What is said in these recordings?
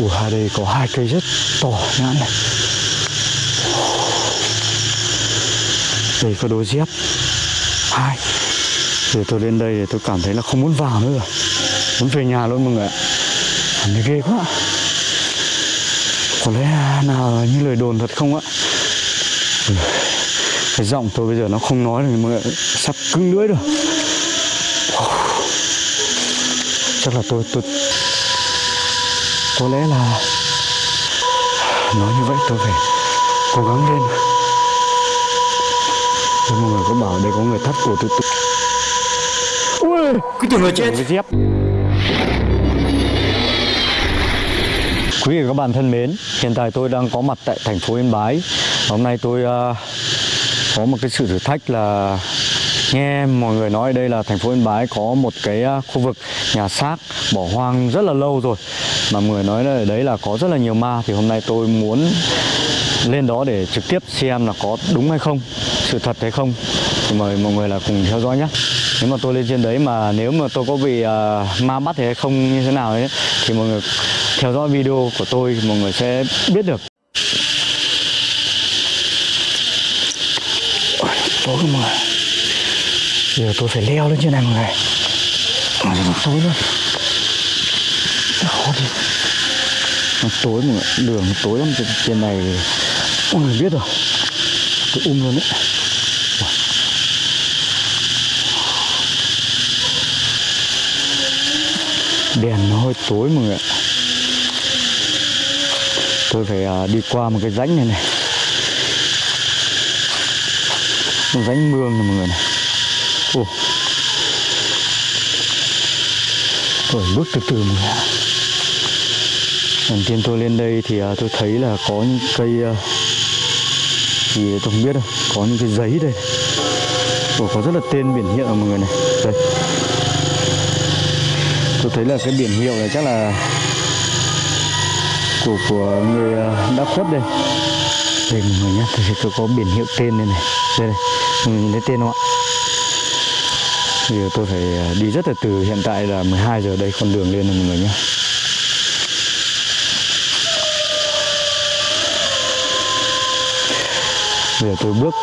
Ủa ở đây có hai cây rất to nhãn này Đây có đôi dép, Hai. Thì tôi lên đây thì tôi cảm thấy là không muốn vào nữa rồi. Muốn về nhà luôn mọi người ạ. Cảm thấy ghê quá. Có lẽ nào như lời đồn thật không ạ? Ừ. Cái giọng tôi bây giờ nó không nói được mọi người. Sắp cứng lưỡi rồi. Chắc là tôi tôi có lẽ là nói như vậy tôi phải cố gắng lên. Thế mọi người có bảo đây có người thắt cổ tôi... ui cứ tưởng là chết. Cái dép Quý vị và các bạn thân mến, hiện tại tôi đang có mặt tại thành phố Yên Bái. Hôm nay tôi uh, có một cái sự thử thách là nghe mọi người nói đây là thành phố Yên Bái có một cái uh, khu vực nhà xác bỏ hoang rất là lâu rồi. Mà mọi người nói là đấy là có rất là nhiều ma thì hôm nay tôi muốn lên đó để trực tiếp xem là có đúng hay không sự thật hay không. Thì mời mọi người là cùng theo dõi nhé. Nếu mà tôi lên trên đấy mà nếu mà tôi có bị uh, ma bắt thì hay không như thế nào ấy thì mọi người theo dõi video của tôi mọi người sẽ biết được. Tối mọi người. Giờ tôi phải leo lên trên này mọi người. Tối luôn khó đi nó tối mọi người đường tối lắm trên, trên này không người biết rồi. Tôi um luôn đấy. Đèn nó hơi tối mọi người ạ. Tôi phải uh, đi qua một cái rãnh này này. Một rãnh mương này mọi người này. Ồ. tôi bước từ từ mọi người ạ lần tiên tôi lên đây thì à, tôi thấy là có những cây à, thì gì tôi không biết đâu có những cái giấy đây. Ủa, có rất là tên biển hiệu mọi người này. Đây. Tôi thấy là cái biển hiệu này chắc là của của người à, đã khuất đây. Đây mọi người nhé tôi tôi có biển hiệu tên đây này. Đây này mọi người nhìn thấy tên không ạ? Bây giờ tôi phải đi rất là từ hiện tại là 12 giờ đây con đường lên này mọi người nhé bây giờ tôi bước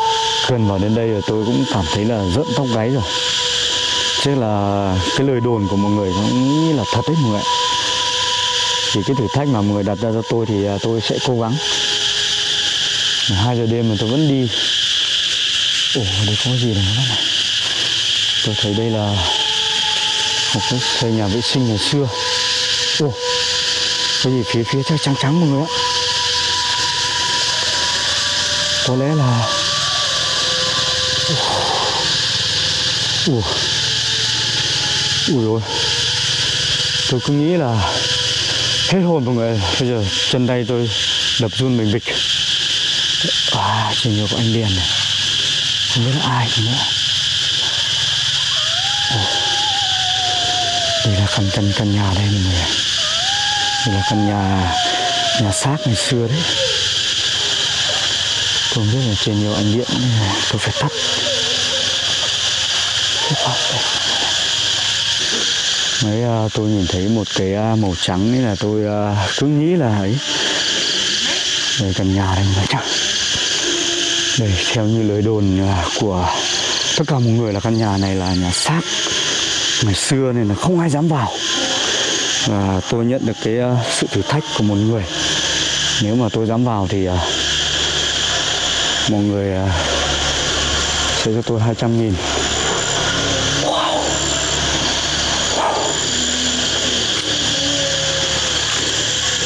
gần vào đến đây rồi, tôi cũng cảm thấy là rợn tóc gáy rồi. Chứ là cái lời đồn của mọi người cũng nghĩ là thật đấy mọi người ạ. Thì cái thử thách mà mọi người đặt ra cho tôi thì à, tôi sẽ cố gắng. Hai giờ đêm mà tôi vẫn đi. Ồ, đây có gì này này tôi thấy đây là một cái xây nhà vệ sinh ngày xưa. Ủa cái gì phía phía trắng trắng mọi người ạ có lẽ là ui ui ôi tôi cứ nghĩ là hết hồn mọi người. Bây giờ chân tay tôi đập run mình bịch. À chỉ nhiều của anh điền này. Không biết là ai nữa. Ồ. đây là căn căn căn nhà đây mọi người đây là căn nhà nhà xác ngày xưa đấy không biết là trên nhiều ánh điện nên là tôi phải tắt. Mấy à, tôi nhìn thấy một cái à, màu trắng ấy là tôi à, cứ nghĩ là ấy. Đây căn nhà đây mà chắc. Đây theo như lời đồn à, của tất cả mọi người là căn nhà này là nhà xác ngày xưa nên là không ai dám vào. Và tôi nhận được cái sự thử thách của một người. Nếu mà tôi dám vào thì à, mọi người à, sẽ cho tôi 200 nghìn.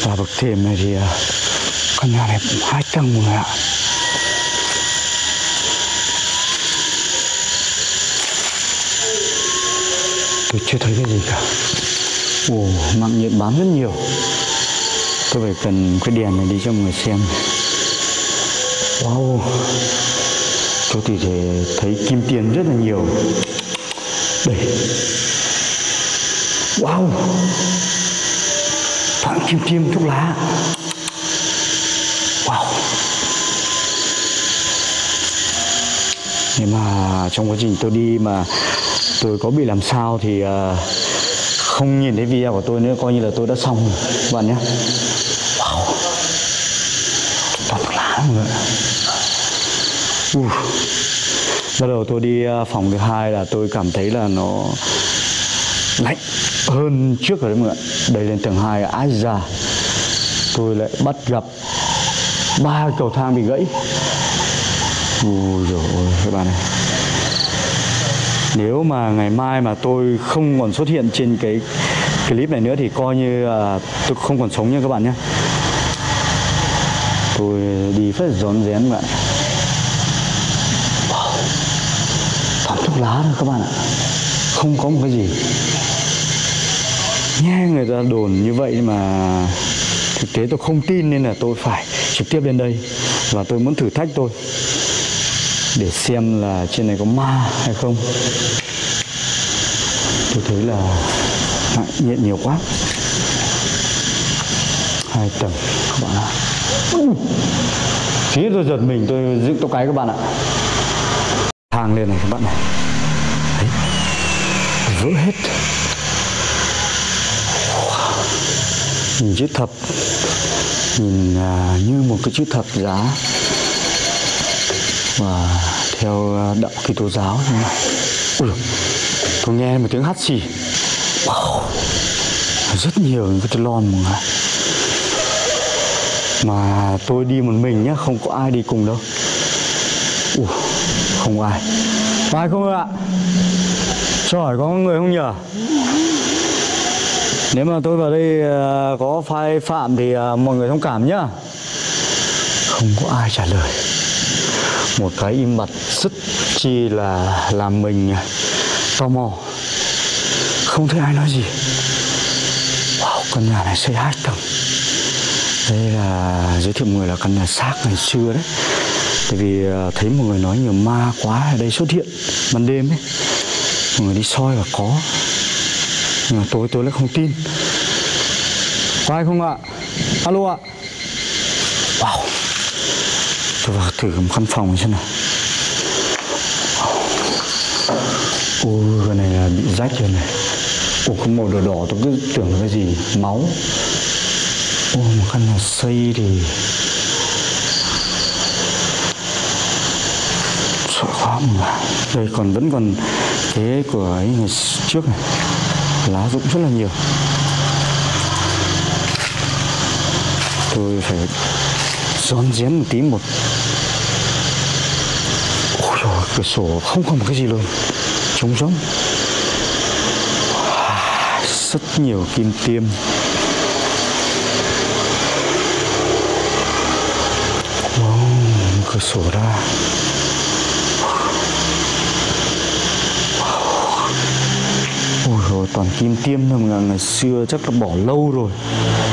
Và bậc thềm này thì à, căn nhà này hai tầng mọi người ạ. Tôi chưa thấy cái gì cả. Ồ mạng nhện bám rất nhiều. Tôi phải cần cái đèn này đi cho mọi người xem wow. Tôi thì thể thấy kim tiền rất là nhiều. Đây. Wow. Phạm Kim Tiêm thuốc lá. Wow. Nhưng mà trong quá trình tôi đi mà tôi có bị làm sao thì uh, không nhìn thấy video của tôi nữa coi như là tôi đã xong rồi các bạn nhé wow toàn mọi người bắt đầu tôi đi à, phòng thứ hai là tôi cảm thấy là nó lạnh hơn trước rồi đấy mọi người đây lên tầng hai, ái ra tôi lại bắt gặp ba cầu thang bị gãy. Ui rồi các bạn này. Nếu mà ngày mai mà tôi không còn xuất hiện trên cái clip này nữa thì coi như là tôi không còn sống nha các bạn nhé tôi đi phải rón rén bạn. Wow. toàn thuốc lá thôi các bạn ạ. Không có một cái gì. Nghe người ta đồn như vậy mà thực tế tôi không tin nên là tôi phải trực tiếp lên đây và tôi muốn thử thách tôi để xem là trên này có ma hay không. Tôi thấy là ngại nhiều quá. Hai tầng, các bạn ạ. Thế tôi giật mình tôi dựng tóc cái các bạn ạ. Thang lên này các bạn này. Đấy. vỡ hết. Nhìn chữ thập. Nhìn à, như một cái chữ thập giá. Và theo à, đạo Kitô giáo thế này. Ui, dồi, tôi nghe một tiếng hắt xì. Wow, rất nhiều những cái lon mọi người mà tôi đi một mình nhá không có ai đi cùng đâu. Ủa, không ai có ai. Không ạ? Trời có người không nhở? Nếu mà tôi vào đây ờ, có phai phạm thì ờ, mọi người thông cảm nhá. Không có ai trả lời. Một cái im bặt rất chi là làm mình ờ, tò mò. Không thấy ai nói gì. Wow căn nhà này xây hai tầng đây là giới thiệu mọi người là căn nhà xác ngày xưa đấy. Tại vì ờ, thấy một người nói nhiều ma quá ở đây xuất hiện ban đêm ấy. Mọi người đi soi và có. Nhưng mà tối, tôi lại không tin. Có ai không ạ? Alo ạ. Wow. Tôi vào thử một căn phòng xem nào. Ôi cái này là bị rách rồi này. Ôi có màu đỏ đỏ, tôi cứ tưởng là cái gì? Máu ôi một căn nhà xây thì sợ quá đây còn vẫn còn thế của ấy, ngày trước này. Lá rụng rất là nhiều. Tôi phải rón rén một tí một. Ôi trời cửa sổ không còn một cái gì luôn. Trống rỗng. À, rất nhiều kim tiêm. Cửa sổ ra Ôi rồi toàn kim tiêm thôi mọi người. Ngày xưa chắc là bỏ lâu rồi.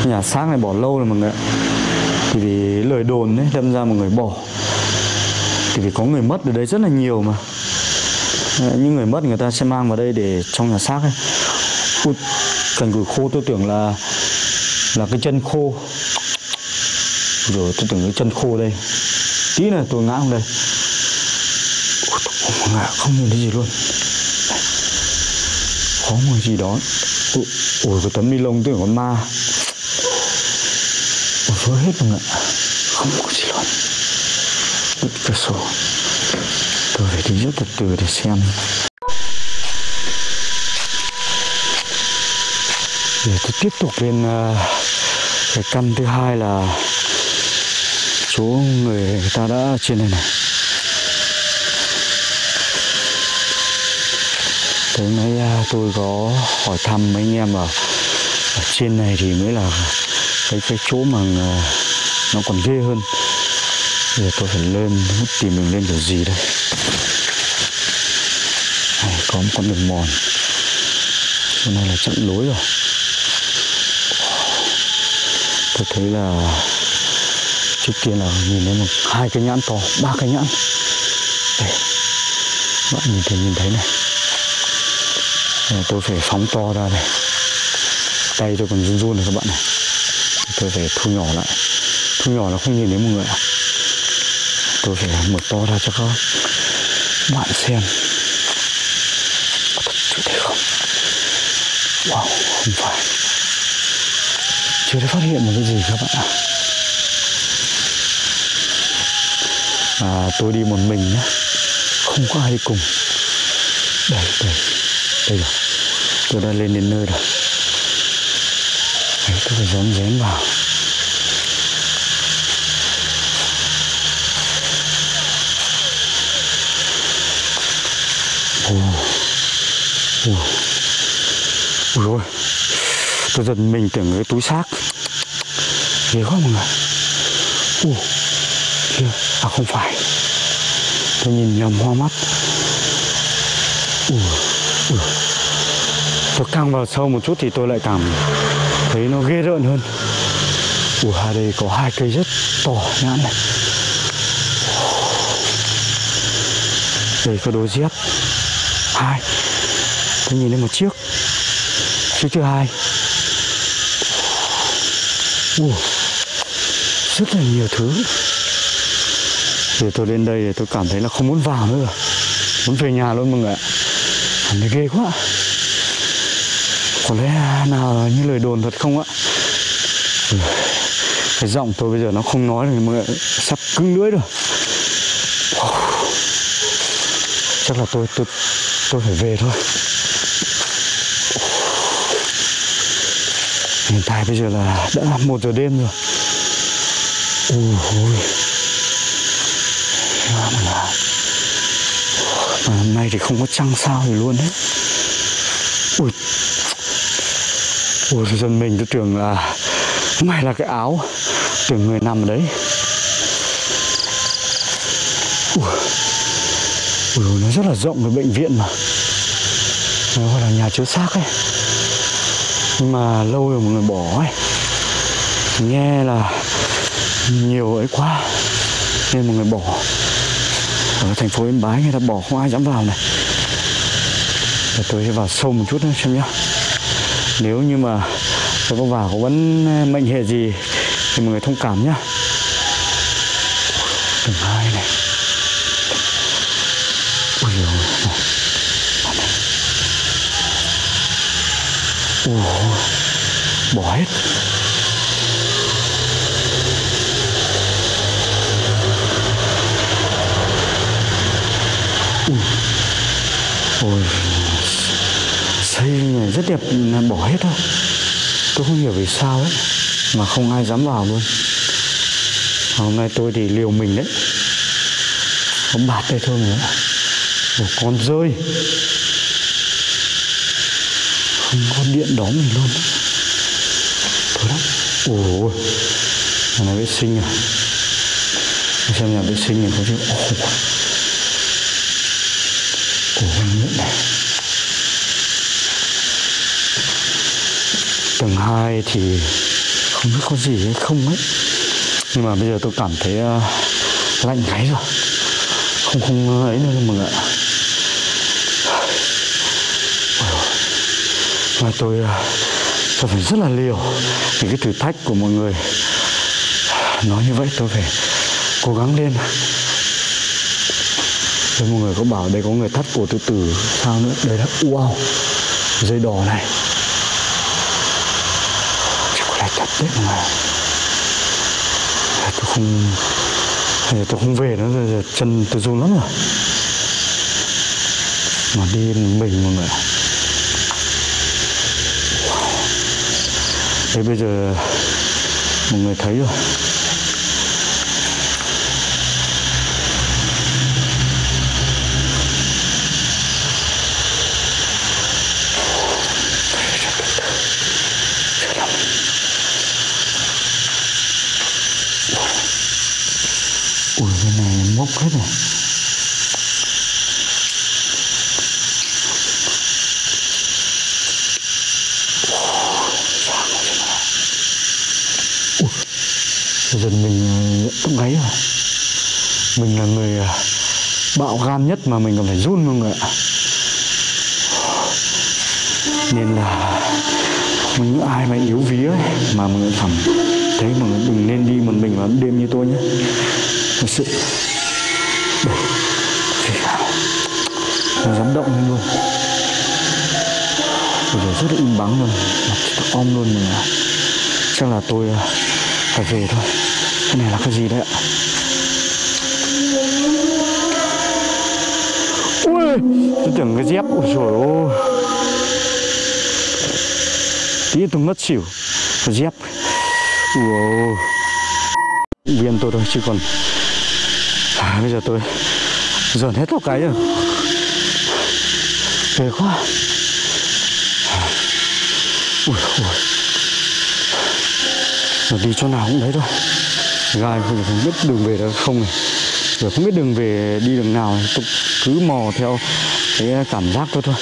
Nhà xác này bỏ lâu rồi mọi người. Thì vì lời đồn đấy đâm ra mọi người bỏ. Thì vì có người mất ở đây rất là nhiều mà. Những người mất người ta sẽ mang vào đây để trong nhà xác ấy. Ui, cành củi khô tôi tưởng là là cái chân khô. Rồi tôi tưởng cái chân khô đây tí này tôi ngã xuống đây. Ui, tôi ngã không nhìn thấy gì luôn. Có một gì đó. Ui, cái tấm ni lông tưởng con ma. Ui vỡ hết rồi, ạ. không có gì luôn. Bật cửa sổ tôi phải đi rất từ từ để xem. Để tôi tiếp tục lên uh, cái căn thứ hai là chỗ người, ta đã trên này này Thế mấy tôi có hỏi thăm mấy anh em ở, ở trên này thì mới là cái cái chỗ mà à, nó còn ghê hơn. Bây giờ tôi phải lên tìm mình lên kiểu gì đây. Này, có một con đường mòn. hôm nay là chặn lối rồi. Tôi thấy là trước kia là nhìn thấy một hai cái nhãn to, ba cái nhãn. Đây, bạn nhìn thấy nhìn thấy này. Tôi phải phóng to ra này tay tôi còn run run này các bạn này. Tôi phải thu nhỏ lại. Thu nhỏ là không nhìn thấy mọi người ạ. Tôi phải mở to ra cho các bạn xem. Có thật sự thế không? Wow không phải. Chưa thấy phát hiện một cái gì các bạn ạ. à, À, tôi đi một mình nhé không có ai đi cùng. Đây đây đây rồi. Tôi đã lên đến nơi rồi. Đấy, tôi phải rón rén vào. Ui, ui ôi. Tôi giật mình tưởng cái túi xác. Ghê quá mọi người. Ui kia à không phải. Tôi nhìn nhầm hoa mắt. Ồ ồ tôi càng vào sâu một chút thì tôi lại cảm thấy nó ghê rợn hơn. Ủa, ở đây có hai cây rất to nhãn này đây có đôi dép. Hai. Tôi nhìn thấy một chiếc. Chiếc thứ hai. Ủa, rất là nhiều thứ từ tôi đến đây thì tôi cảm thấy là không muốn vào nữa muốn về nhà luôn mọi người ạ. Cảm thấy ghê quá. Có lẽ nào như lời đồn thật không ạ? Ừ, cái giọng tôi bây giờ nó không nói được mọi người sắp cứng lưỡi rồi. Chắc là tôi tôi tôi phải về thôi. Hiện tại bây giờ là đã một giờ đêm rồi. Ui ôi mà là mà hôm nay thì không có trăng sao gì luôn đấy ui. Ui dân mình tôi tưởng là mày là cái áo tưởng người nằm ở đấy. Ui, ui nó rất là rộng cái bệnh viện mà. Nó gọi là nhà chứa xác ấy. Nhưng mà lâu rồi mọi người bỏ ấy. Nghe là nhiều ấy quá. Nên mọi người bỏ ở thành phố Yên Bái người ta bỏ không ai dám vào này. Để tôi sẽ vào sâu một chút nữa xem nhá. Nếu như mà tôi có vào có vấn ờ, mệnh hệ gì thì mọi người thông cảm nhá. Tầng hai này. Ui dồi này. Ủa, bỏ hết. Ôi, Xây này rất đẹp bỏ hết thôi. Tôi không hiểu vì sao ấy, Mà không ai dám vào luôn. Hôm nay tôi thì liều mình đấy. Không bạt đây thôi nữa Một con rơi. Không có điện đóm mình luôn. Thôi lắm. Ôi Nhà vệ sinh à? Xem nhà vệ sinh này có chứ Ôi của Văn Nguyễn này Tầng 2 thì không biết có gì hay không ấy. Nhưng mà bây giờ tôi cảm thấy uh, lạnh gáy rồi. Không không ấy nữa mọi người ạ. Mà tôi, uh, tôi phải rất là liều Vì cái thử thách của mọi người. Nói như vậy tôi phải cố gắng lên rồi mọi người có bảo đây có người thắt cổ tự tử sao nữa? Đây là, wow, Dây đỏ này. Chắc có lẽ thật đấy mà Tôi không Tôi không về nữa rồi chân tôi run lắm rồi. Mà đi mình mọi người wow. Đây bây giờ Mọi người thấy rồi Ui cái này mốc hết rồi. Dần mình nhận tóc gáy rồi. Mình là người à, bạo gan nhất mà mình còn phải run mọi người ạ. Nên là những ai mà yếu ví ấy mà mọi người cảm thấy mọi người đừng nên đi một mình vào đêm như tôi nhé. Thật sự nó dám động lên luôn. Bây giờ rất là im bắn luôn. Mặt om luôn này Chắc là tôi à, phải về thôi. Cái này là cái gì đấy ạ? Ui, Tôi tưởng cái dép. Ôi trời ơi Tí tôi mất xỉu. Cái dép. Wow Viên tôi thôi, chứ còn à, Bây giờ tôi dồn hết tóc cái rồi. Về quá. Ui ui mà đi chỗ nào cũng đấy thôi. Gai bây không biết đường về đâu không này. Giờ không biết đường về đi đường nào Tôi cứ mò theo cái cảm giác thôi thôi.